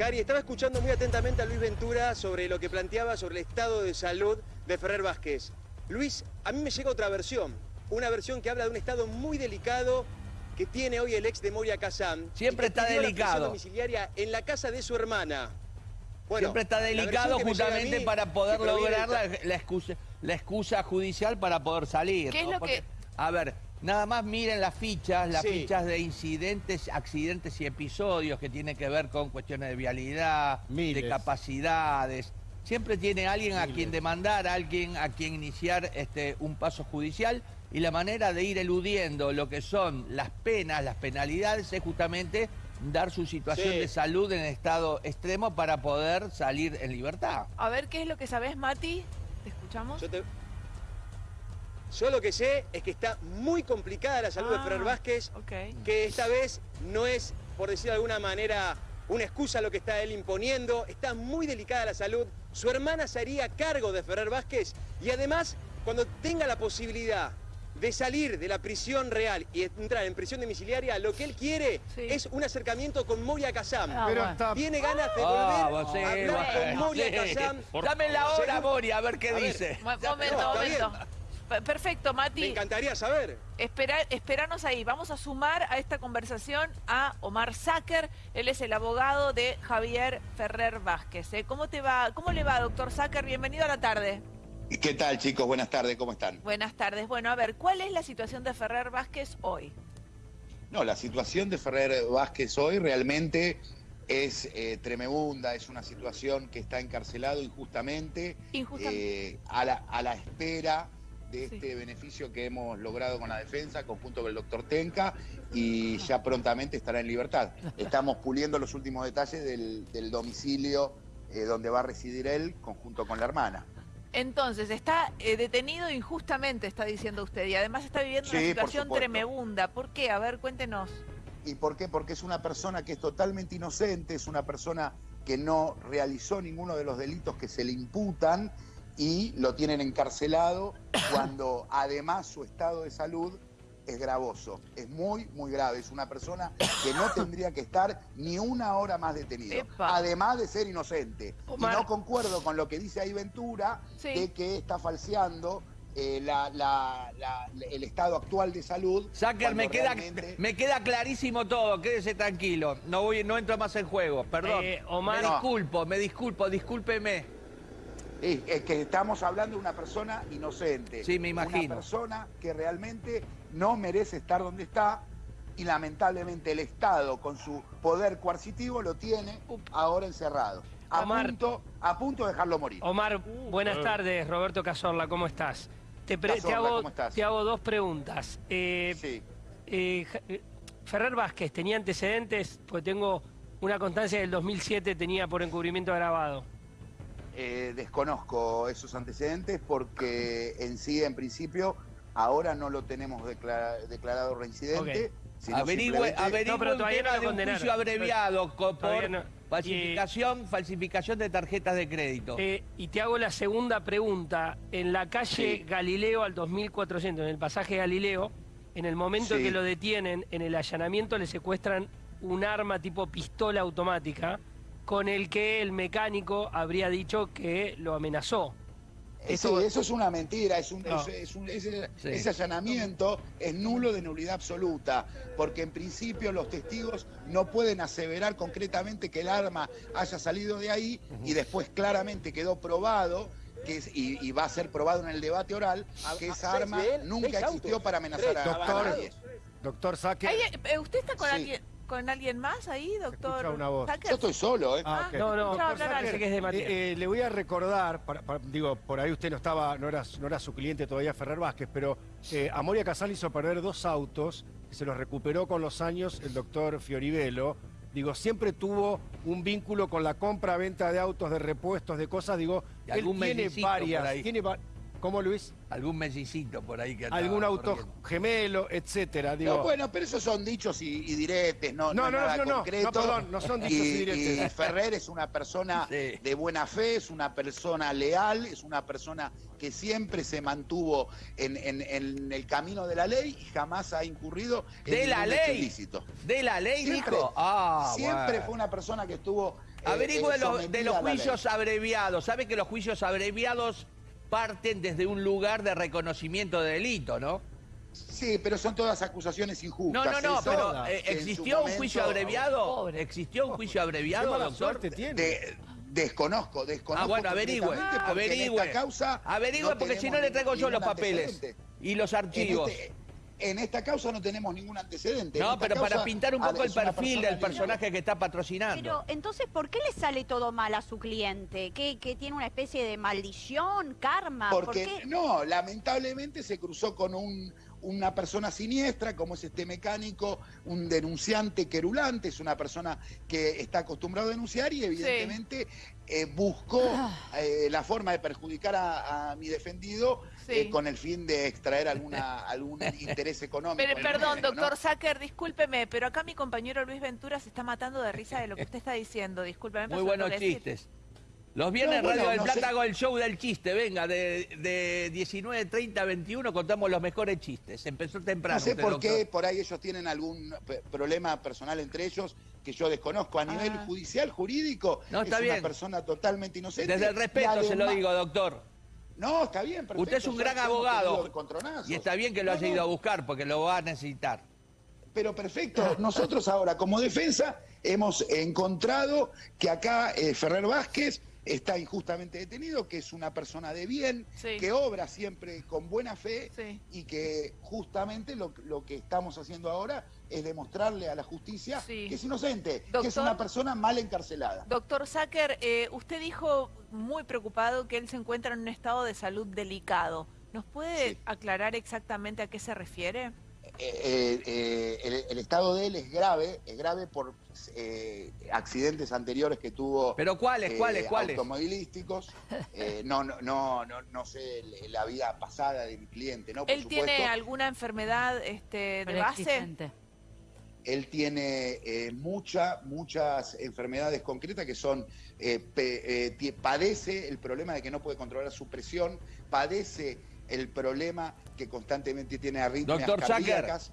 Cari, estaba escuchando muy atentamente a Luis Ventura sobre lo que planteaba sobre el estado de salud de Ferrer Vázquez. Luis, a mí me llega otra versión, una versión que habla de un estado muy delicado que tiene hoy el ex de Moria Kazan. Siempre está delicado. domiciliaria en la casa de su hermana. Siempre está delicado justamente para poder lograr la, excusa, la excusa judicial para poder salir. ¿Qué es lo que...? A ver, Nada más miren las fichas, las fichas de incidentes, accidentes y episodios que tienen que ver con cuestiones de vialidad, de capacidades. Siempre tiene alguien a quien demandar, alguien a quien iniciar este, un paso judicial y la manera de ir eludiendo lo que son las penas, las penalidades, es justamente dar su situación de salud en estado extremo para poder salir en libertad. A ver, ¿qué es lo que sabes, Mati? ¿Te escuchamos? Yo lo que sé es que está muy complicada la salud de Ferrer ah, Vázquez, que esta vez no es, por decir de alguna manera, una excusa lo que está él imponiendo, está muy delicada la salud, su hermana se haría cargo de Ferrer Vázquez y además, cuando tenga la posibilidad de salir de la prisión real y entrar en prisión domiciliaria, lo que él quiere es un acercamiento con Moria Kazam. Ah, Tiene ganas de ah, volver a hablar con Moria Kazam. Dame la hora, Moria, a ver qué dice. Momento, momento. Perfecto, Mati. Me encantaría saber. Espera, esperanos ahí. Vamos a sumar a esta conversación a Omar Sáquer. Él es el abogado de Javier Ferrer Vázquez. ¿eh? ¿Cómo, te va, ¿Cómo le va, doctor Sáquer? Bienvenido a la tarde. ¿Qué tal, chicos? Buenas tardes, ¿cómo están? Buenas tardes. Bueno, a ver, ¿cuál es la situación de Ferrer Vázquez hoy? No, la situación de Ferrer Vázquez hoy realmente es eh, tremenda, es una situación que está encarcelado injustamente, injustamente. Eh, a, la, a la espera de este beneficio que hemos logrado con la defensa, conjunto con el doctor Tenca, y ya prontamente estará en libertad. Estamos puliendo los últimos detalles del, domicilio eh, donde va a residir él, conjunto con la hermana. Entonces, está eh, detenido injustamente, está diciendo usted, y además está viviendo una situación tremenda. ¿Por qué? A ver, cuéntenos. ¿Y por qué? Porque es una persona que es totalmente inocente, es una persona que no realizó ninguno de los delitos que se le imputan y lo tienen encarcelado cuando además su estado de salud es gravoso, es muy, muy grave. Es una persona que no tendría que estar ni una hora más detenido, además de ser inocente. Y no concuerdo con lo que dice ahí Ventura, de que está falseando eh, el estado actual de salud. Sacker, me queda, me queda clarísimo todo, quédese tranquilo. No, voy, no entro más en juego, perdón. Eh, me disculpo, me disculpo, discúlpeme. Es, que estamos hablando de una persona inocente. Sí, me imagino. Una persona que realmente no merece estar donde está y lamentablemente el Estado con su poder coercitivo lo tiene ahora encerrado. A, punto, a punto de dejarlo morir. Omar, buenas tardes. Roberto Cazorla, ¿cómo estás? Te, hago, dos preguntas. Eh, sí. Eh, eh, Ferrer Vázquez, ¿tenía antecedentes? Pues tengo una constancia del 2007, tenía por encubrimiento agravado. Eh, desconozco esos antecedentes porque en sí, en principio, ahora no lo tenemos declarado reincidente. Averigüe, averigüe no, tema de un juicio abreviado por falsificación, falsificación de tarjetas de crédito. Eh, y te hago la segunda pregunta. En la calle Galileo al 2400, en el pasaje Galileo, en el momento en que lo detienen, en el allanamiento le secuestran un arma tipo pistola automática con el que el mecánico habría dicho que lo amenazó. Eso, eso es una mentira, es un, ese allanamiento es nulo de nulidad absoluta, porque en principio los testigos no pueden aseverar concretamente que el arma haya salido de ahí y después claramente quedó probado que y, va a ser probado en el debate oral que esa arma nunca existió para amenazar a, nadie. Doctor Saque. Eh, ¿Usted está con alguien? Con alguien más ahí, doctor? Una voz. Yo estoy solo, ¿eh? Ah, no, no, eh, le voy a recordar, digo, por ahí usted no estaba, no era, no era su cliente todavía, Ferrer Vázquez, pero eh, a Moria Casal hizo perder dos autos, que se los recuperó con los años el doctor Fioribelo. Digo, siempre tuvo un vínculo con la compra-venta de autos, de repuestos, de cosas. Digo, él tiene varias, tiene ¿Cómo, Luis? Algún mellicito por ahí que Algún auto gemelo, etcétera. No, bueno, pero esos son dichos y, diretes, no, no, no, no, nada concreto. no, perdón, no son dichos y, diretes. Y Ferrer es una persona de buena fe, es una persona leal, es una persona que siempre se mantuvo en, el camino de la ley y jamás ha incurrido en ¿De la ley? ilícito. ¿De la ley, siempre, Ah, Siempre fue una persona que estuvo... Eh, Averigüe de, de los juicios abreviados. ¿Sabe que los juicios abreviados parten desde un lugar de reconocimiento de delito, ¿no? Sí, pero son todas acusaciones injustas. No, no, no, pero eh, ¿existió un juicio abreviado? ¿Existió un juicio abreviado, doctor? tiene? desconozco, desconozco. Ah, bueno, averigüe, averigüe. causa averigüe porque si no le traigo yo los papeles y los archivos. Este, en esta causa no tenemos ningún antecedente. No, pero para pintar un poco el perfil del personaje que está patrocinando. Pero entonces, ¿por qué le sale todo mal a su cliente? ¿Que, tiene una especie de maldición, karma? Porque, no, lamentablemente se cruzó con un, una persona siniestra, como es este mecánico, un denunciante querulante, es una persona que está acostumbrado a denunciar y evidentemente eh, buscó ah. eh, la forma de perjudicar a, mi defendido eh, con el fin de extraer alguna, algún interés económico. Pero, perdón, doctor Sacker, discúlpeme, pero acá mi compañero Luis Ventura se está matando de risa de lo que usted está diciendo. Discúlpeme. Muy buenos chistes. Los viernes Radio del Plata hago el show del chiste, venga, de, de 19.30 a 21 contamos los mejores chistes. Empezó temprano. No sé por qué, por ahí ellos tienen algún problema personal entre ellos que yo desconozco. A nivel ah. judicial, jurídico, no, está es una persona totalmente inocente. Desde el respeto se lo digo, doctor. No, está bien, perfecto. Usted es un gran abogado. Y está bien que lo haya ido a buscar porque lo va a necesitar. Pero perfecto, nosotros ahora como defensa hemos encontrado que acá eh, Ferrer Vázquez está injustamente detenido, que es una persona de bien, que obra siempre con buena fe y que justamente lo, que estamos haciendo ahora es demostrarle a la justicia que es inocente, que es una persona mal encarcelada. Doctor Sacker, eh, usted dijo muy preocupado que él se encuentra en un estado de salud delicado. ¿Nos puede aclarar exactamente a qué se refiere? Eh, eh, el, estado de él es grave, es grave por eh, accidentes anteriores que tuvo. ¿Pero cuáles, cuáles, cuáles? Automovilísticos. no, no, no, no, no sé la vida pasada de mi cliente, ¿no? ¿Él tiene alguna enfermedad este, de base? Él tiene muchas, muchas enfermedades concretas que son, padece el problema de que no puede controlar su presión, padece el problema que constantemente tiene arritmias Doctor cardíacas.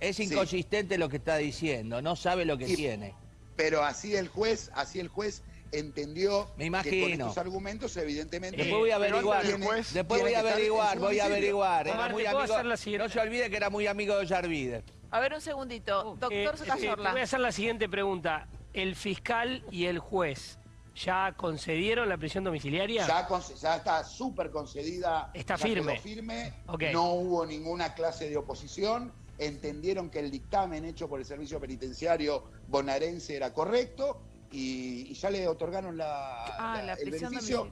es inconsistente lo que está diciendo, no sabe lo que tiene. Pero así el juez, así el juez entendió Me imagino. que con estos argumentos evidentemente después voy a averiguar después voy a averiguar voy a averiguar no se olvide que era muy amigo de Yarvide. A ver un segundito. Doctor eh, eh voy a hacer la siguiente pregunta. El fiscal y el juez ¿Ya concedieron la prisión domiciliaria? Ya, está súper concedida. Está firme. firme. No hubo ninguna clase de oposición. Entendieron que el dictamen hecho por el servicio penitenciario bonaerense era correcto y, ya le otorgaron la, ah, el beneficio.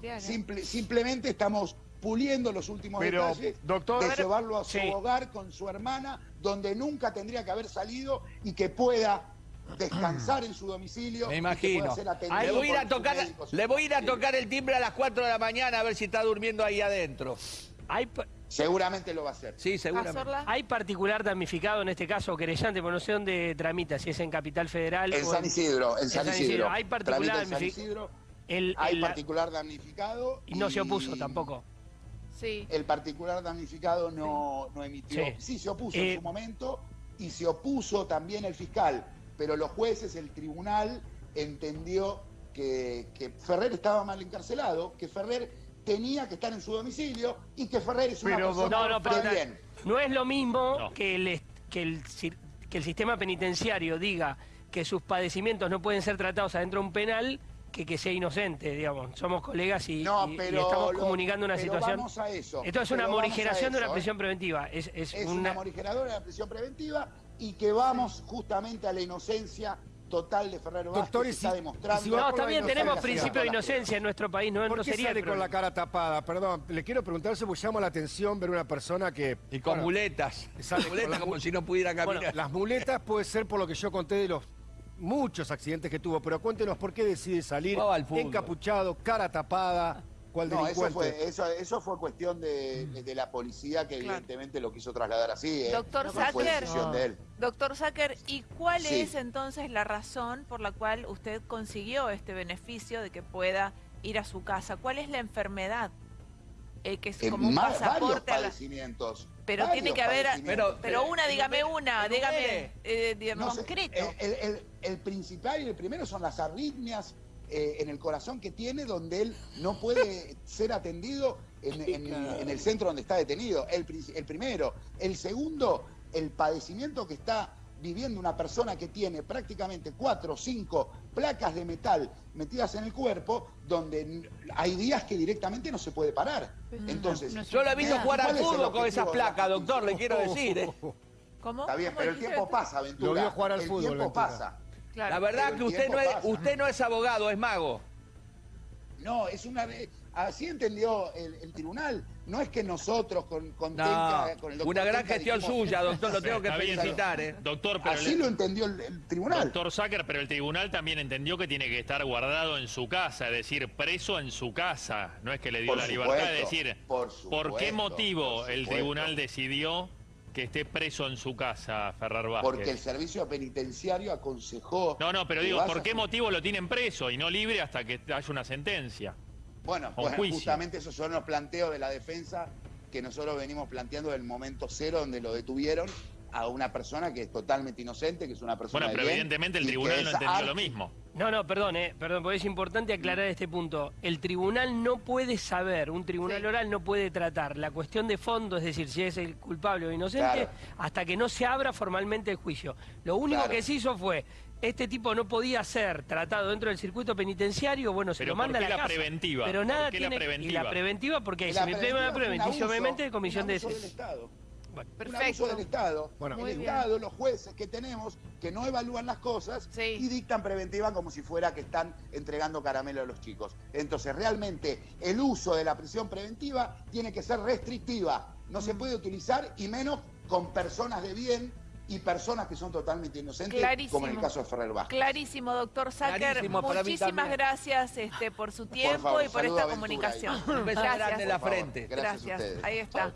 simplemente estamos puliendo los últimos detalles de llevarlo a su hogar con su hermana, donde nunca tendría que haber salido y que pueda descansar en su domicilio. Me imagino. le voy, a ir a tocar, le voy a ir a tocar el timbre a las 4 de la mañana a ver si está durmiendo ahí adentro. Seguramente lo va a hacer. Sí, seguramente. ¿Hay particular damnificado en este caso, querellante, por no sé dónde tramita, si es en Capital Federal en San Isidro, en San, Isidro. Hay particular damnificado. Hay particular damnificado. Y, no se opuso tampoco. Sí. El particular damnificado no, no emitió. Sí, se opuso en eh, su momento y se opuso también el fiscal pero los jueces, el tribunal, entendió que, Ferrer estaba mal encarcelado, que Ferrer tenía que estar en su domicilio y que Ferrer es una persona no, no, bien. No es lo mismo que, el, que, el, que el sistema penitenciario diga que sus padecimientos no pueden ser tratados adentro de un penal que, que sea inocente, digamos. Somos colegas y, estamos comunicando una situación. Vamos a eso. Esto es una morigeración de una prisión preventiva. Es, es, una... morigeradora de la prisión preventiva y que vamos justamente a la inocencia total de Ferrero Vázquez que está demostrando. no, también tenemos principio de inocencia en nuestro país, no, ¿Por qué sería sale con la cara tapada? Perdón, le quiero preguntar, porque llama la atención ver una persona que... Y con muletas. muletas como si no pudiera caminar. las muletas puede ser por lo que yo conté de los muchos accidentes que tuvo, pero cuéntenos por qué decide salir encapuchado, cara tapada, ¿Cuál No, eso fue, eso, eso fue cuestión de, de la policía que Claro. evidentemente lo quiso trasladar así. ¿eh? Doctor No Sacker. decisión de él. Doctor Sacker, ¿y cuál Sí. es entonces la razón por la cual usted consiguió este beneficio de que pueda ir a su casa? ¿Cuál es la enfermedad? Eh, que es como un varios pasaporte a la... padecimientos. Pero varios tiene que haber... Pero, Pero- una, dígame una, dígame... enumere. eh, sé, concreto. El, el- el principal y el primero son las arritmias eh, en el corazón que tiene, donde él no puede ser atendido en, en- en el centro donde está detenido. El, el primero. El segundo, el padecimiento que está viviendo una persona que tiene prácticamente cuatro o cinco placas de metal metidas en el cuerpo, donde hay días que directamente no se puede parar. Entonces, Yo lo he visto ¿Cuál jugar al fútbol con esas placas, doctor, le quiero decir. ¿eh? ¿Cómo? Está bien, ¿Cómo pero el tiempo pasa, Ventura. Lo vio jugar al el fútbol, tiempo Ventura. pasa. Claro. La verdad que usted no, es, pasa. usted no es abogado, es mago. No, es una así entendió el, el tribunal. No es que nosotros con, con No, Tenca, con el doctor una gran Tenca gestión dijimos- suya, doctor, lo tengo que felicitar. ¿eh? Doctor, pero Así el- lo entendió el, el tribunal. Doctor Zucker, pero el tribunal también entendió que tiene que estar guardado en su casa, es decir, preso en su casa. No es que le dio Por la libertad de supuesto, decir, por qué motivo por el tribunal decidió que esté preso en su casa, Ferrer Vázquez? Porque el servicio penitenciario aconsejó. No, no, pero digo, ¿por qué a- motivo lo tienen preso y no libre hasta que haya una sentencia? Bueno, juicio. justamente esos son los planteos de la defensa que nosotros venimos planteando del momento cero donde lo detuvieron a una persona que es totalmente inocente, que es una persona Bueno, pero de bien evidentemente el tribunal no entendió lo mismo. No, no, perdón, eh, perdón, porque es importante aclarar este punto. El tribunal no puede saber, un tribunal Sí. oral no puede tratar la cuestión de fondo, es decir, si es el culpable o inocente, Claro. hasta que no se abra formalmente el juicio. Lo único Claro. que se hizo fue, este tipo no podía ser tratado dentro del circuito penitenciario, bueno, se Pero lo manda ¿por a la, la casa. preventiva? Pero ¿Por nada qué la tiene... Y preventiva? la preventiva porque La me preventiva abuso, obviamente de comisión de del. Estado. Bueno, Un abuso Perfecto. del Estado. Bueno. Muy el bien. Estado, los jueces que tenemos, que no evalúan las cosas Sí. y dictan preventiva como si fuera que están entregando caramelo a los chicos. Entonces, realmente, el uso de la prisión preventiva tiene que ser restrictiva. No Mm. se puede utilizar y menos con personas de bien y personas que son totalmente inocentes, Clarísimo. como en el caso de Ferrer Vázquez. Clarísimo, doctor Sacker. Muchísimas gracias este, por su tiempo favor, y por esta a comunicación. Un beso grande en la frente. Gracias a Gracias. ustedes. Ahí está.